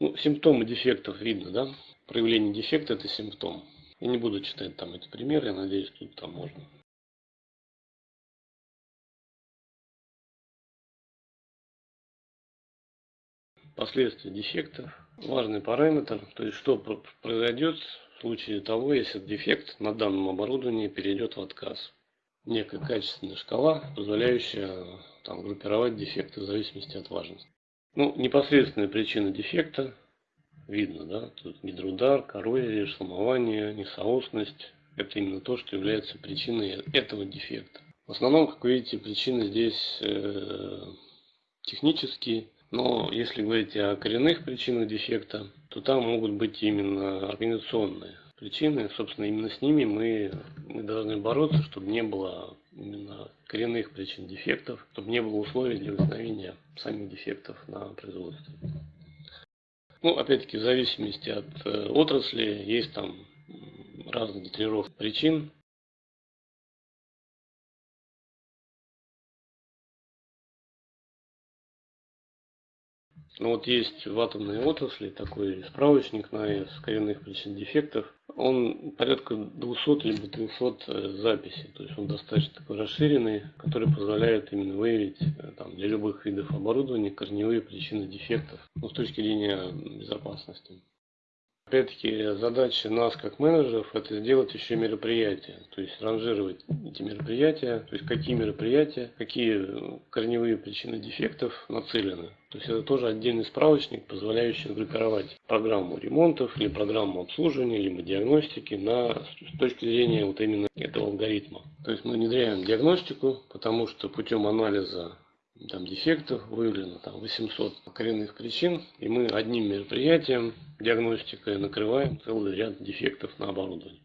Ну, симптомы дефектов видно, да? Проявление дефекта это симптом. Я не буду читать там эти примеры, я надеюсь, тут там можно. Последствия дефекта. Важный параметр, то есть что произойдет в случае того, если дефект на данном оборудовании перейдет в отказ. Некая качественная шкала, позволяющая там, группировать дефекты в зависимости от важности. Ну, непосредственная причина дефекта видно, да, тут гидроудар, коррозия, сломование, несоосность. Это именно то, что является причиной этого дефекта. В основном, как вы видите, причины здесь э, технические, но если говорить о коренных причинах дефекта, то там могут быть именно организационные причины. Собственно, именно с ними мы, мы должны бороться, чтобы не было именно коренных причин дефектов, чтобы не было условий для возникновения самих дефектов на производстве. Ну, опять-таки, в зависимости от э, отрасли, есть там разные тренировки причин. Ну вот есть в атомной отрасли такой справочник на АЭС коренных причин дефектов. Он порядка 200 либо 300 э, записей. То есть он достаточно такой расширенный, который позволяет именно выявить э, там, для любых видов оборудования корневые причины дефектов ну, с точки зрения безопасности. Опять-таки задача нас как менеджеров это сделать еще мероприятия, то есть ранжировать эти мероприятия, то есть какие мероприятия, какие корневые причины дефектов нацелены. То есть это тоже отдельный справочник, позволяющий группировать программу ремонтов или программу обслуживания, либо диагностики на, с точки зрения вот именно этого алгоритма. То есть мы внедряем диагностику, потому что путем анализа там дефектов выявлено там 800 коренных причин, и мы одним мероприятием, диагностикой накрываем целый ряд дефектов на оборудовании.